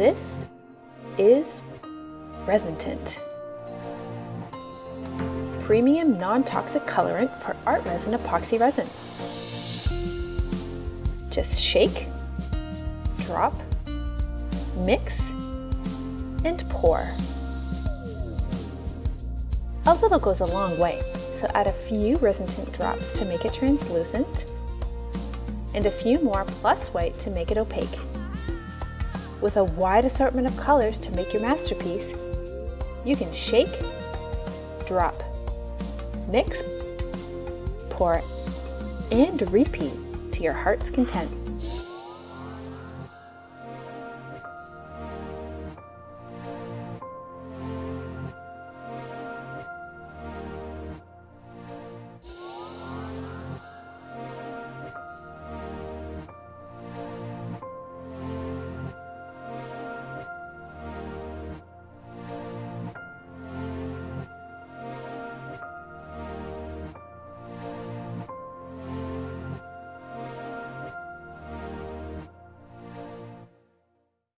This is Resin Tint. Premium non-toxic colorant for ArtResin epoxy resin. Just shake, drop, mix, and pour. A little goes a long way, so add a few resin tint drops to make it translucent, and a few more plus white to make it opaque. With a wide assortment of colors to make your masterpiece, you can shake, drop, mix, pour, and repeat to your heart's content.